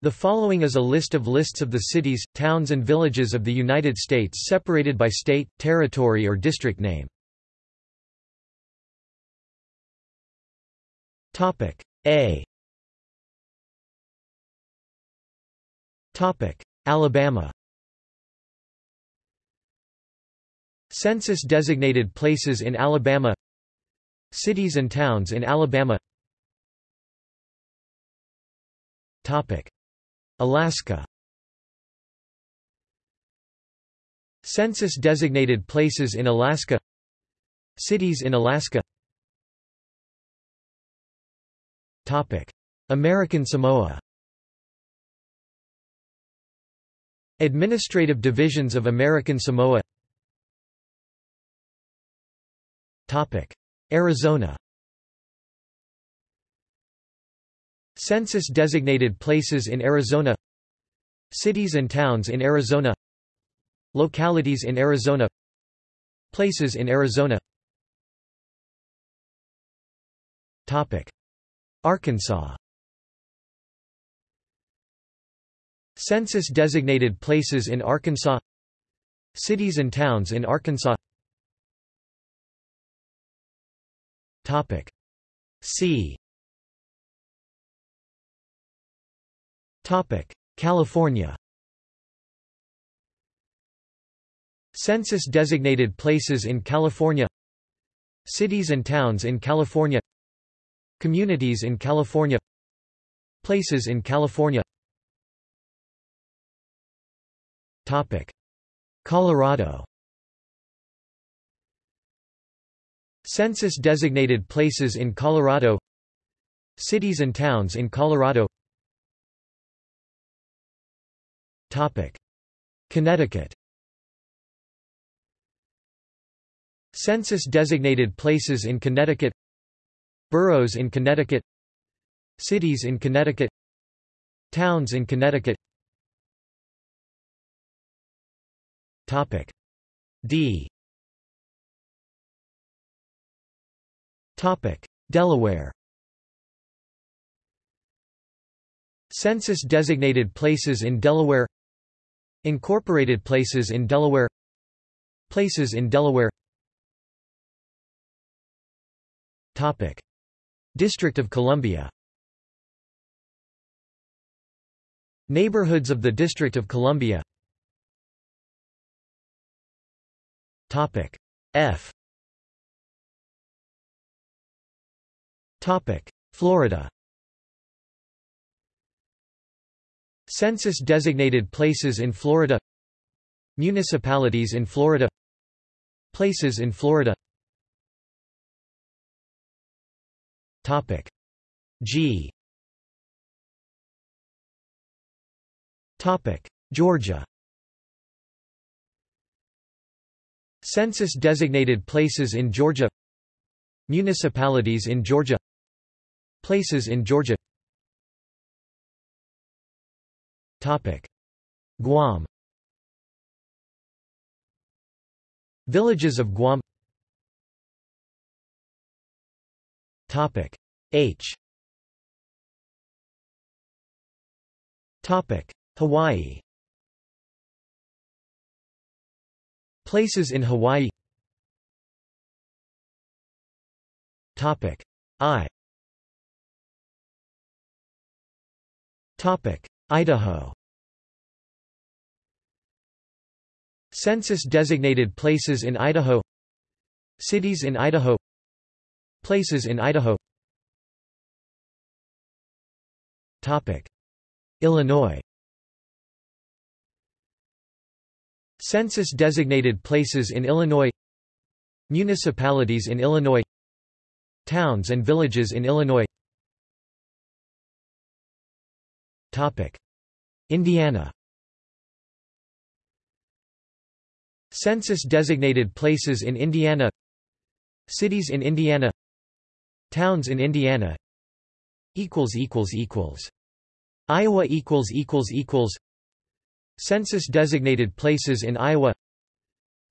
The following is a list of lists of the cities, towns and villages of the United States separated by state, territory or district name. Topic A. Topic Alabama. Census designated places in Alabama. Cities and towns in Alabama. Topic Alaska. Census-designated places in Alaska. Cities in Alaska. American Samoa. Administrative divisions of American Samoa. Arizona Census-designated places in Arizona. Cities and towns in Arizona. Localities in Arizona. Places in Arizona. Topic. Arkansas. Census-designated places in Arkansas. Cities and towns in Arkansas. Topic. See California Census-designated places in California Cities and towns in California Communities in California Places in California Topic. Colorado Census-designated places in Colorado Cities and towns in Colorado Connecticut. Census-designated places in Connecticut. Boroughs in Connecticut. Cities in Connecticut. Towns in Connecticut. Topic. D. Topic. Delaware. Census-designated places in Delaware Incorporated places in Delaware. Places in Delaware. Topic. District of Columbia. Neighborhoods of the District of Columbia. Topic. F. Topic. Florida Census-designated places in Florida. Municipalities in Florida. Places in Florida. Topic G. Topic Georgia. Census-designated places in Georgia. Municipalities in Georgia. Places in Georgia Guam. Villages of Guam. Topic. H. Topic. Hawaii. Places in Hawaii. Topic. I. Topic Idaho. Census-designated places in Idaho. Cities in Idaho. Places in Idaho. Topic. Illinois. Census-designated places in Illinois. Municipalities in Illinois. Towns and villages in Illinois Indiana. Census-designated places in Indiana. Cities in Indiana. Towns in Indiana. Iowa Census-designated places in Iowa.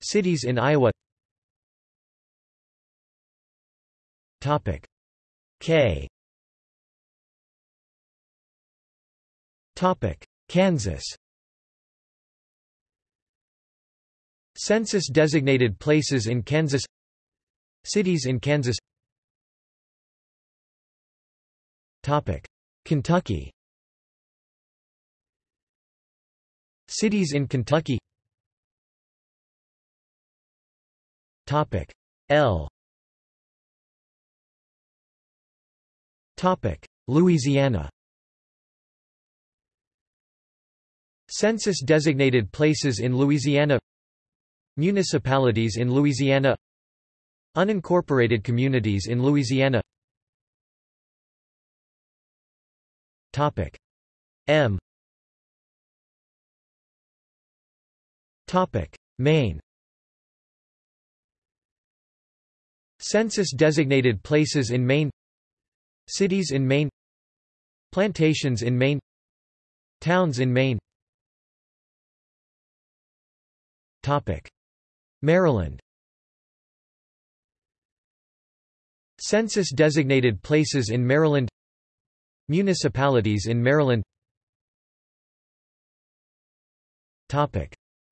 Cities in Iowa. Topic K Kansas. Census-designated places in Kansas. Cities in Kansas. Topic. Kentucky. Cities in Kentucky. Topic. L. Topic. Louisiana Census-designated places in Louisiana. Municipalities in Louisiana. Unincorporated communities in Louisiana. Topic M. Topic Maine. Census-designated places in Maine. Cities in Maine. Plantations in Maine. Towns in Maine Maryland. Census-designated places in Maryland. Municipalities in Maryland.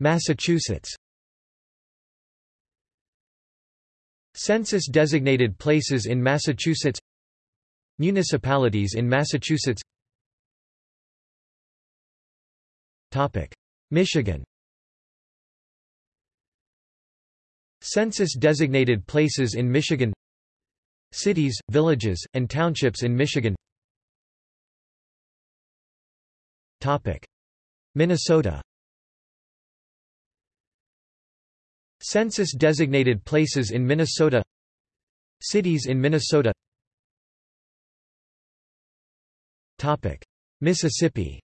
Massachusetts. Census-designated places in Massachusetts. Municipalities in Massachusetts. Michigan Census-designated places in Michigan. Cities, villages, and townships in Michigan. Minnesota. Census-designated places in Minnesota. Cities in Minnesota. Mississippi.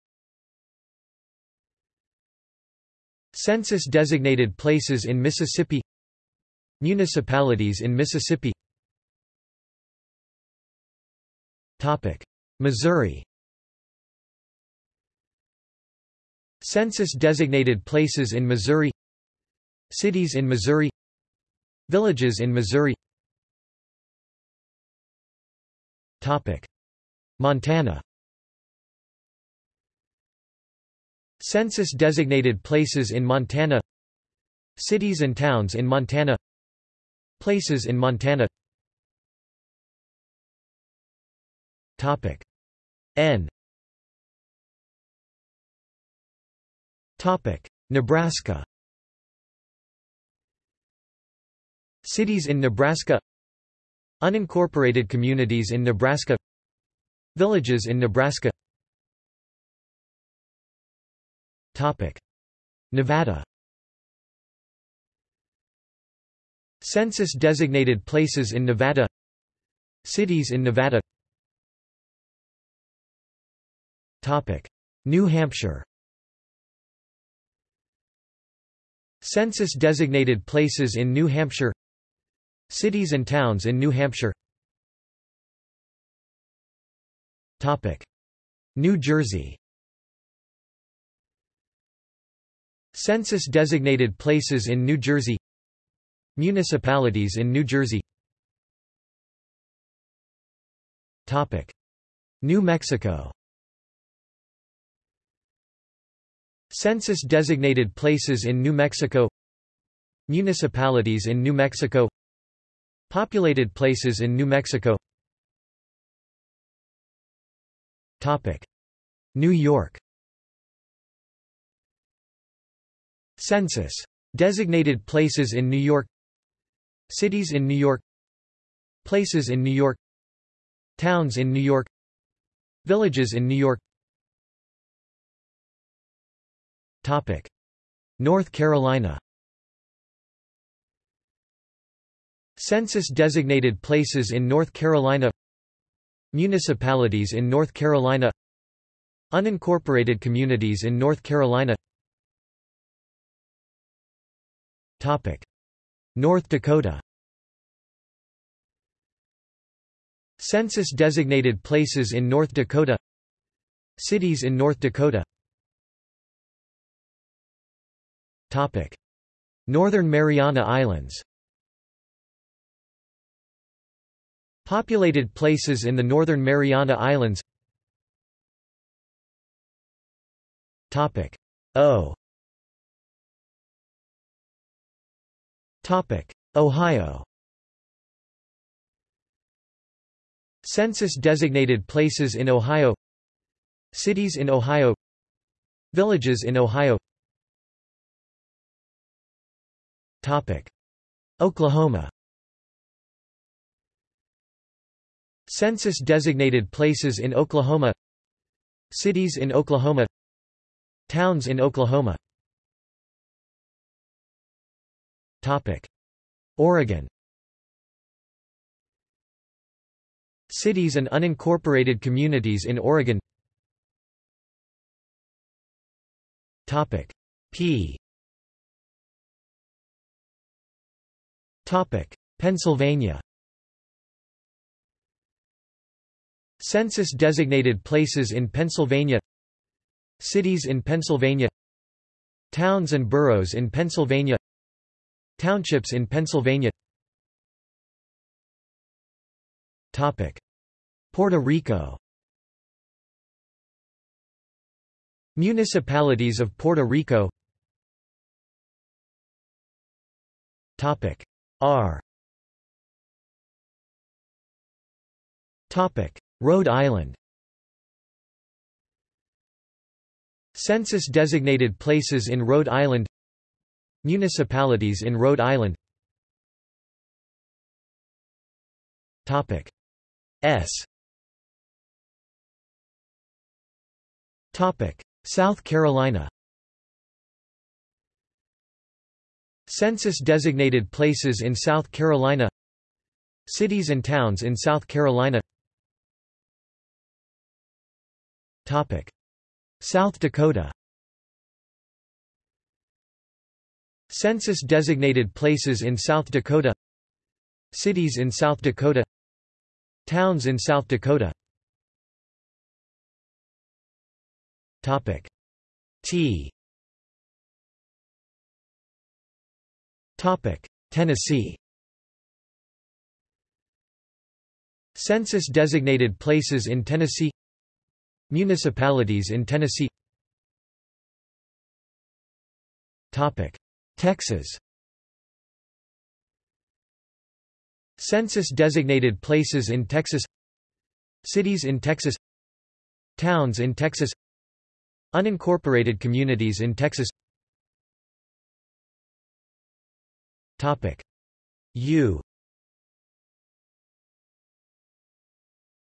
Census-designated places in Mississippi Municipalities in Mississippi. Missouri. Census-designated places in Missouri. Cities in Missouri. Villages in Missouri. Montana. Census-designated places in Montana. Cities and towns in Montana Places in Montana. Topic. N. Topic. Nebraska. Cities in Nebraska. Unincorporated communities in Nebraska. Villages in Nebraska. Topic. Nevada Census-designated places in Nevada. Cities in Nevada. Topic. New Hampshire. Census-designated places in New Hampshire. Cities and towns in New Hampshire. Topic. New Jersey. Census-designated places in New Jersey Municipalities in New Jersey. New Mexico. Census-designated places in New Mexico. Municipalities in New Mexico. Populated places in New Mexico. New York. Census. Designated places in New York Cities in New York. Places in New York. Towns in New York. Villages in New York. Topic. North Carolina. Census-designated places in North Carolina. Municipalities in North Carolina. Unincorporated communities in North Carolina North Dakota. Census-designated places in North Dakota. Cities in North Dakota. Topic. Northern Mariana Islands. Populated places in the Northern Mariana Islands. Topic. O Ohio. Census designated places in Ohio. Cities in Ohio. Villages in Ohio. Topic. Oklahoma. Census designated places in Oklahoma. Cities in Oklahoma. Towns in Oklahoma Topic. Oregon. Cities and unincorporated communities in Oregon. Topic. P. Topic. Pennsylvania. Census designated places in Pennsylvania. Cities in Pennsylvania. Towns and boroughs in Pennsylvania Townships in Pennsylvania. Topic. Puerto Rico. Municipalities of Puerto Rico. Topic. R. Topic. Rhode Island. Census designated places in Rhode Island Municipalities in Rhode Island. Topic S. Topic South Carolina. Census designated places in South Carolina. Cities and towns in South Carolina. Topic South Dakota Census designated places in South Dakota. Cities in South Dakota. Towns in South Dakota. Topic T. Topic Tennessee. Census designated places in Tennessee. Municipalities in Tennessee. Topic Texas. Census designated places in Texas. Cities in Texas. Towns in Texas. Unincorporated communities in Texas. Topic. U.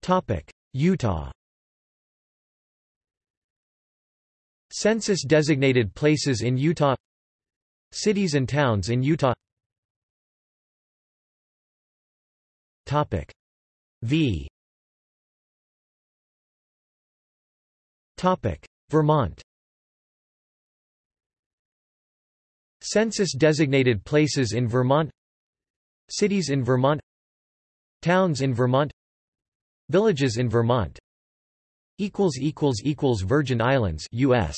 Topic. Utah. Census designated places in Utah Cities and towns in Utah. Topic V. Topic Vermont. Census designated places in Vermont. Cities in Vermont. Towns in Vermont. Villages in Vermont. Equals equals equals Virgin Islands US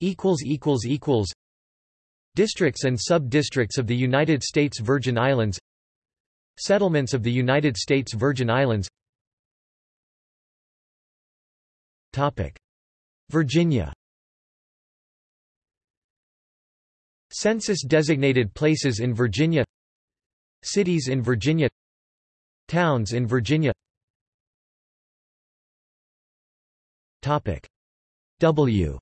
equals equals equals Districts and sub-districts of the United States Virgin Islands Settlements of the United States Virgin Islands. Topic. Virginia. Census designated places in Virginia. Cities in Virginia. Towns in Virginia. Topic. W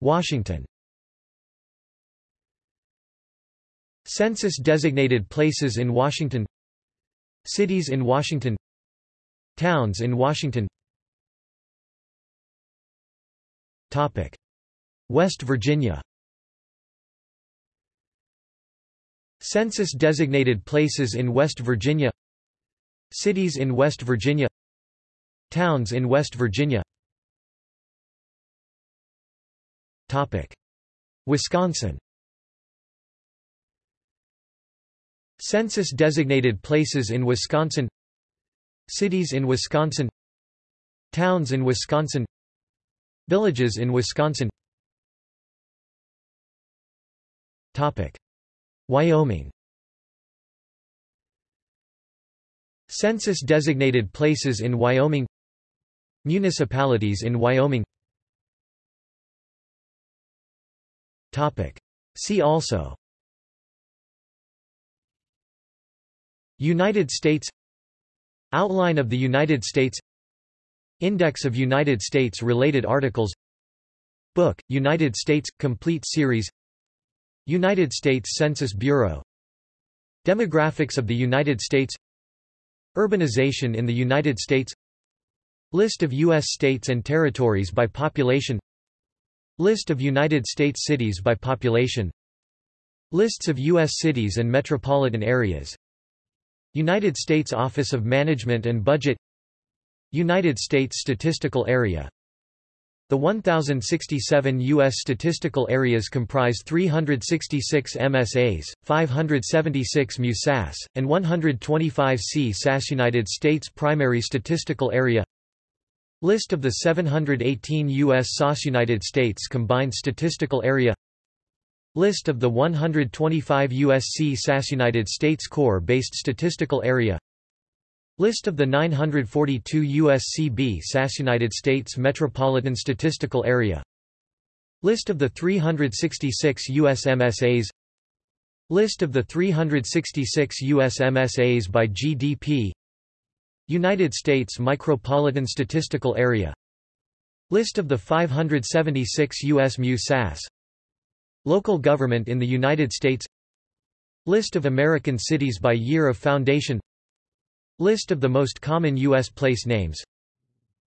Washington. Census designated places in Washington. Cities in Washington. Towns in Washington. Topic. West Virginia. Census designated places in West Virginia. Cities in West Virginia. Towns in West Virginia Topic. Wisconsin. Census designated places in Wisconsin. Cities in Wisconsin. Towns in Wisconsin. Villages in Wisconsin. Topic. Wyoming. Census designated places in Wyoming. Municipalities in Wyoming See also. United States. Outline of the United States. Index of United States-related articles. Book, United States – Complete Series. United States Census Bureau. Demographics of the United States. Urbanization in the United States. List of U.S. states and territories by population List of United States cities by population Lists of U.S. cities and metropolitan areas United States Office of Management and Budget United States Statistical Area The 1,067 U.S. statistical areas comprise 366 MSAs, 576 MUSAS, and 125 C-SAS United States Primary Statistical Area List of the 718 U.S. SAS United States Combined Statistical Area List of the 125 USC SAS United States Core-based statistical area List of the 942 USCB SAS United States Metropolitan Statistical Area List of the 366 US MSAs List of the 366 US MSAs by GDP United States Micropolitan Statistical Area List of the 576 U.S. MU-SAS Local government in the United States List of American cities by year of foundation List of the most common U.S. place names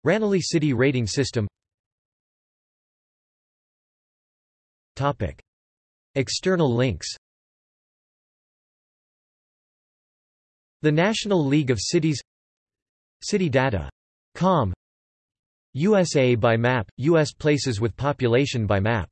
Ranally City Rating System Topic. External links The National League of Cities CityData.com USA by map, U.S. places with population by map